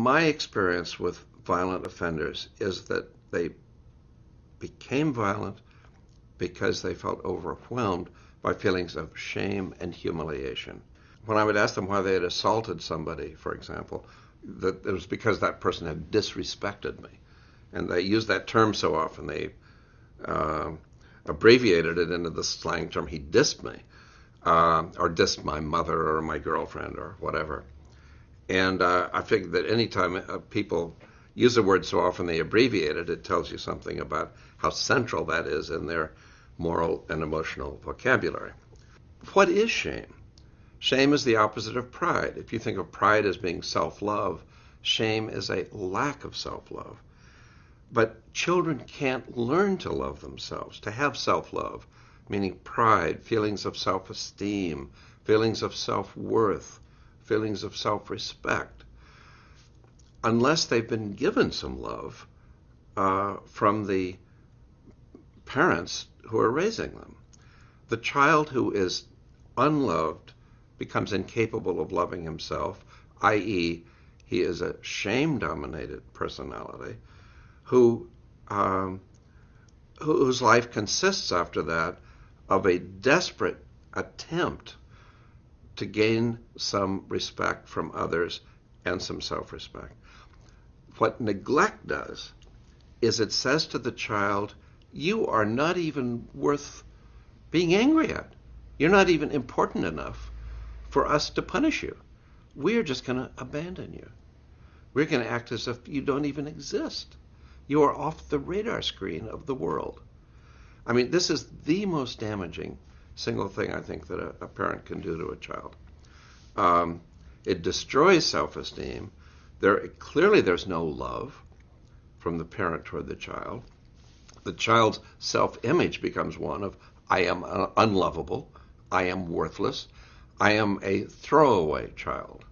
my experience with violent offenders is that they became violent because they felt overwhelmed by feelings of shame and humiliation. When I would ask them why they had assaulted somebody, for example, that it was because that person had disrespected me. And they used that term so often, they uh, abbreviated it into the slang term, he dissed me, uh, or dissed my mother or my girlfriend or whatever. And uh, I figured that anytime uh, people use a word so often they abbreviate it, it tells you something about how central that is in their moral and emotional vocabulary. What is shame? Shame is the opposite of pride. If you think of pride as being self love, shame is a lack of self love. But children can't learn to love themselves, to have self love, meaning pride, feelings of self esteem, feelings of self worth, feelings of self respect, unless they've been given some love uh, from the parents who are raising them. The child who is unloved becomes incapable of loving himself, i.e., he is a shame dominated personality who, um, whose life consists after that of a desperate attempt to gain some respect from others and some self respect. What neglect does is it says to the child, You are not even worth being angry at. You're not even important enough for us to punish you. We're just going to abandon you. We're going to act as if you don't even exist. You are off the radar screen of the world. I mean, this is the most damaging single thing I think that a, a parent can do to a child. Um, it destroys self-esteem. There clearly there's no love from the parent toward the child. The child's self-image becomes one of I am unlovable, I am worthless, I am a throwaway child.